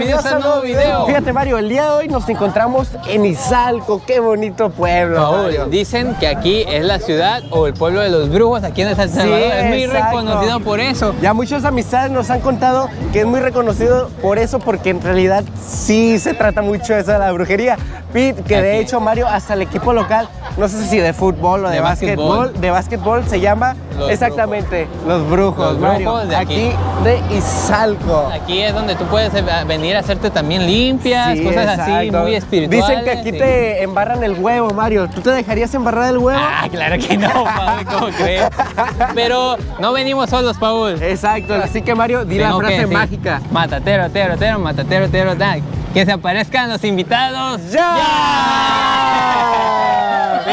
Bienvenidos a un nuevo video. Fíjate Mario, el día de hoy nos encontramos en Izalco, qué bonito pueblo. Paul, Mario. dicen que aquí es la ciudad o el pueblo de los brujos aquí en El Salvador. Sí, es muy exacto. reconocido por eso. Ya muchas amistades nos han contado que es muy reconocido por eso, porque en realidad sí se trata mucho de eso de la brujería. Pete, que de hecho Mario, hasta el equipo local, no sé si de fútbol o de, De básquetbol, básquetbol. de básquetbol se llama Los exactamente los brujos, Los Mario. brujos de aquí. de Izalco. Aquí es donde tú puedes eh, venir a hacerte también limpias, Sí, cosas así muy espirituales. Dicen que aquí sí. te embarran el huevo, Mario. ¿Tú te dejarías embarrar el huevo? Ah, claro que no, Paul, ¿cómo crees? Pero no venimos solos, Paul. Exacto, así que Mario, di la Tengo frase mágica. Matatero, tero, tero, matatero, tero, da. Que se aparezcan los invitados. ¡Ya!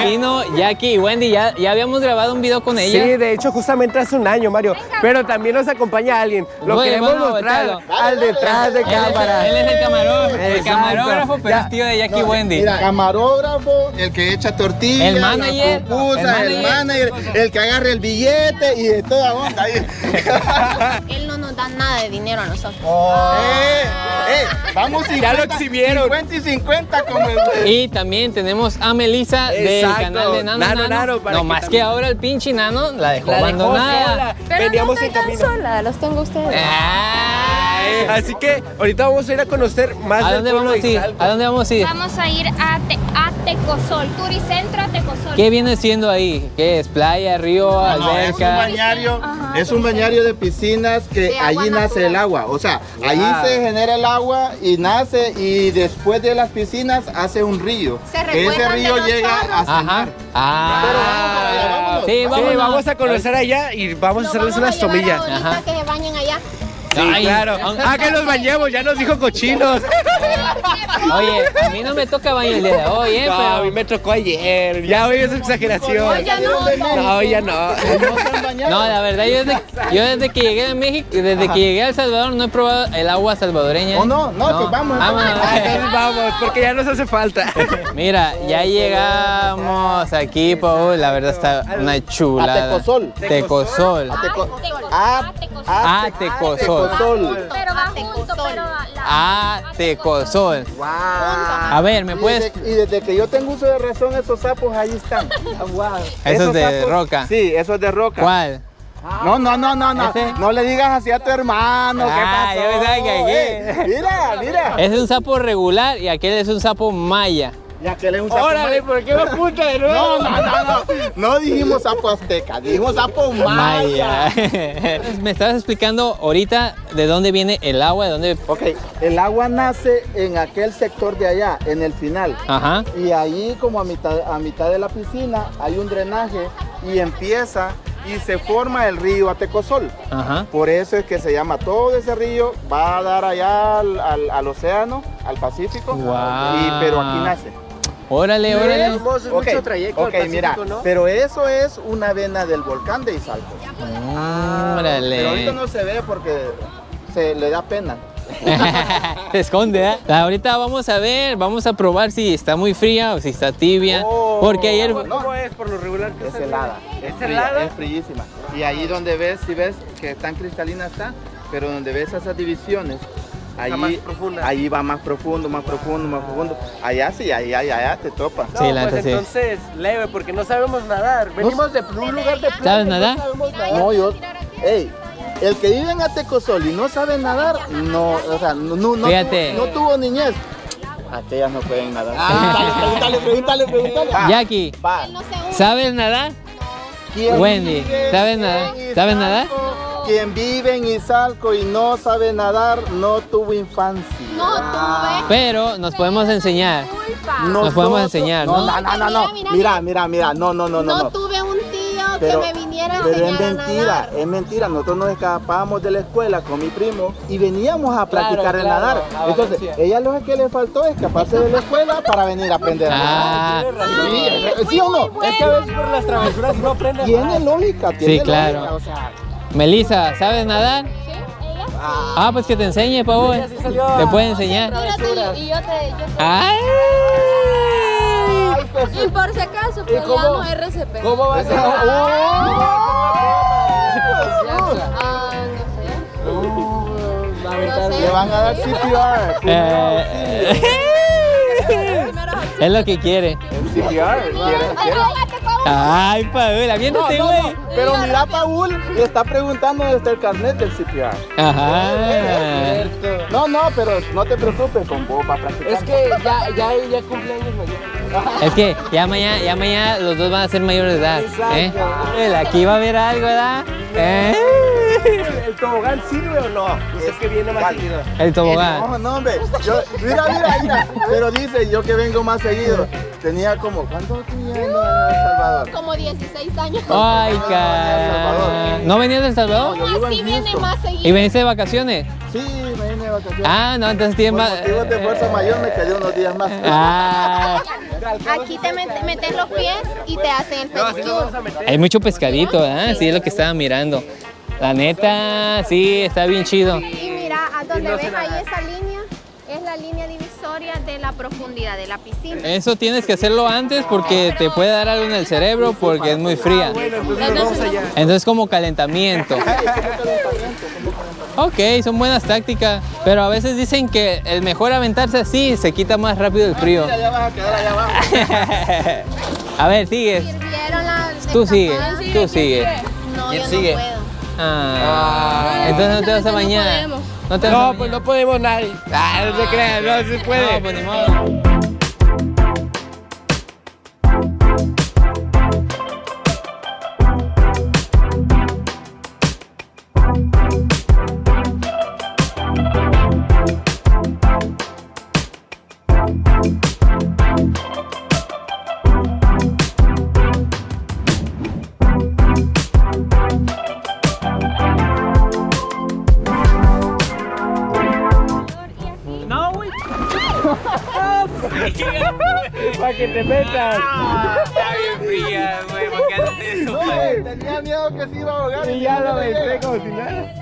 Vino Jackie y Wendy, ya, ya habíamos grabado un video con ella. Sí, de hecho, justamente hace un año, Mario. Pero también nos acompaña alguien. Lo Bueno, queremos a mostrar al detrás de Él es- cámara. Él es el camarógrafo, el camarógrafo, pero Ya. es tío de Jackie y Wendy. Mira, camarógrafo, el que echa tortillas, El manager, la pupusa, el el manager. manager, el que agarra el billete y de toda onda. Él no nos da nada de dinero a nosotros. eh, eh, vamos 50, Ya lo exhibieron. 50 y 50 como el... Y también tenemos a Melissa del canal de Nano Nano, Nano. Nano, para no que más que ahora el pinche Nano la dejó La dejó abandonada. sola. Pero Veníamos no estoy tan camino. sola, los tengo ustedes. Ay. Así que ahorita vamos a ir a conocer más ¿A del dónde pueblo vamos a de ir? Izalco. ¿A dónde vamos a ir? Vamos a ir a, Te- a Tecosol, Turicentro a Tecosol. ¿Qué viene siendo ahí? ¿Qué es? ¿Playa, río, No, es un alberca? bañario, Ajá. es un bañario de piscinas que De allí nace natural. el agua. O sea, allí se genera el agua y nace y después de las piscinas hace un río. Se Que ese de río los llega chorros. a Ajá. cenar. Ah. Pero vamos para allá, vámonos. Sí, vamos a conocer allá y vamos a hacerles vamos unas tomillas. que se bañen. Sí, Ay, claro. Ah, que nos bañemos, ya nos dijo cochinos. Oye, a mí no me toca baño el día de hoy, ¿eh? No, Pero- a mí me tocó ayer. Ya hoy es exageración. Hoy ya no, No, ya no. ¿No? No, la verdad, yo desde, yo desde que llegué a México, desde que llegué a El Salvador, no he probado el agua salvadoreña. ¿O no? No, pues vamos, Vámonos. Ah, entonces vamos, porque ya nos hace falta. Mira, ya llegamos aquí, Paul. La verdad está una chulada. A Tecosol. Tecosol. A Teco- A a- Tecosol. A Tecosol. Tecosol. Pero va A junto, Tecosol. pero A Tecosol. Wow. A ver, ¿me Y puedes...? desde, y desde que yo tengo uso de razón, esos sapos ahí están. Eso Esos es de sapos- roca. Sí, eso es de roca. ¿Cuál? No, no, no, no, no. ¿Ese? No le digas así a tu hermano. ¿Qué Ah, pasó? pensaba que aquí. Eh, mira, mira. Ese es un sapo regular y aquel es un sapo maya. Y aquel es un sapo. Órale, ¿por qué me apunta de nuevo? No, no, no, no. No dijimos sapo azteca, dijimos sapo maya. Maya. Me estabas explicando ahorita de dónde viene el agua, de dónde... Ok, el agua nace en aquel sector de allá, en el final. Ajá. Y ahí como a mitad, a mitad de la piscina hay un drenaje y empieza y se forma el río Atecosol. Ajá. Por eso es que se llama todo ese río, va a dar allá al, al- al océano, al Pacífico, Guau. y, pero aquí nace. Órale, órale. Somos Ok, mucho trayecto al ok, Pacífico, mira, ¿no? pero eso es una vena del volcán de Izalco. Pero ahorita Órale. no se ve porque se le da pena. Se esconde, ¿eh? Ahorita vamos a ver, vamos a probar si está muy fría o si está tibia. Oh. Porque ayer... ¿Cómo, cómo es por lo regular? que Es se- helada. ¿Es fría, helada? Es frillísima. Y ahí donde ves, si ves que tan cristalina está, pero donde ves esas divisiones, ahí, más profunda. ahí va más profundo, más profundo, más profundo. Allá sí, ahí, ahí, allá te topa. No, Sí, la pues sí. entonces leve, porque no sabemos nadar. Venimos de un lugar de playa. ¿Sabes no nadar? sabemos nadar. No, yo, ey, el que vive en Atecosol y no sabe nadar, no, o sea, no, no, no, Fíjate. tuvo, no tuvo niñez. Aquellas no pueden nadar. Pregúntale, pregúntale, pregúntale. Va, Jackie, no. ¿sabes nadar? ¿Quién Wendy, ¿sabes nadar? ¿Sabes nadar? Quien vive en Izalco y no sabe nadar, no tuvo infancia. No tuve Pero nos podemos enseñar. Nos podemos enseñar, ¿no? No, no, no, no. Mira, Mira, mira, mira. No, no, no, no. No no. tuve un tío Pero, que me viniera a pero es enseñar a mentira, nadar. es mentira. Nosotros nos escapábamos de la escuela con mi primo y veníamos a practicar el claro, nadar. a Entonces, ella lo que le faltó es escaparse de la escuela para venir a aprender a Ah. nadar. Sí, ¿Sí o no? Es que a veces por las travesuras no aprendes Tiene nada. lógica, tiene Sí, claro. lógica, o sea, Melissa, ¿sabes nadar? Sí, ella sí. Ah, pues que te enseñe. Ella sí Te puede enseñar. Mírate, y, yo te... Yo ¡Ay! te- y por si acaso, pues ya no RCP. ¿Cómo va a ser? Ah, no sé. Aventar No Le van a dar CPR. Eh, es lo que quiere. CPR. Ay, Paola, No, viéndote, no, güey. no, pero mira, Paul le está preguntando dónde está el carnet del CPR. Ajá. No, no, pero no te preocupes, con vos va a practicar. Es que ya, ya, ya cumpleaños mayor. Es que ya mañana, ya mañana los dos van a ser mayores de edad. ¿eh? El Aquí va a haber algo, ¿verdad? ¿Eh? ¿El tobogán sirve o no? Dice que viene más seguido. El tobogán. No, no, hombre. Yo, mira, mira, mira. Pero dice, yo que vengo más seguido. Tenía como, ¿cuánto tenía en El Salvador? Como 16 años. Ay, no, no, cara. ¿No venías de El Salvador? en Así viene más ¿Y seguido. veniste de vacaciones? Sí, me vine de vacaciones. Ah, no, entonces tienes Por más. motivos de fuerza mayor me quedé unos días más. Ah, Aquí te met- metes los pies y te hacen el pedicure. hay mucho pescadito, ¿verdad? Sí, es lo que estaba mirando. La neta, sí, está bien chido. Y mira, a donde ves ahí esa línea, es la línea divisoria de la profundidad de la piscina. Eso tienes que hacerlo antes porque te puede dar algo en el cerebro porque es muy fría. Entonces nos vamos allá. Entonces como calentamiento. Ok, son buenas tácticas, pero a veces dicen que el mejor aventarse así se quita más rápido el frío. A quedar allá abajo. A ver, sigues. Sirvieron la... Tú sigue, tú sigue. No, ¿Quién sigue? Puedo. Ah, entonces no te vas a bañar. No te vas No, pues no podemos nadie. Ah, no se crean, no se puede. No, pues ni modo. Que te metas. Está bien fría, güey, ¿por qué haces eso? Güey, tenía miedo que se iba a ahogar. Y ya lo aventé como si nada.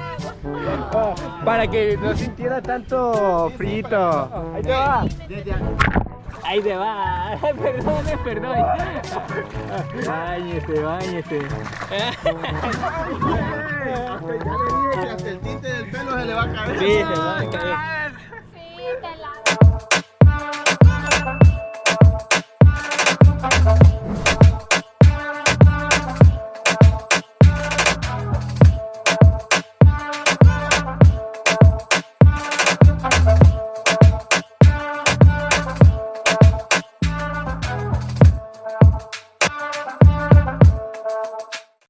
Ah, Para que no sintiera tanto frito. Ahí te va. Ahí te va. Perdón, perdón. Báñese, báñese. Ya le dije que hasta el tinte del pelo se le va a caer. Sí, se va a caer.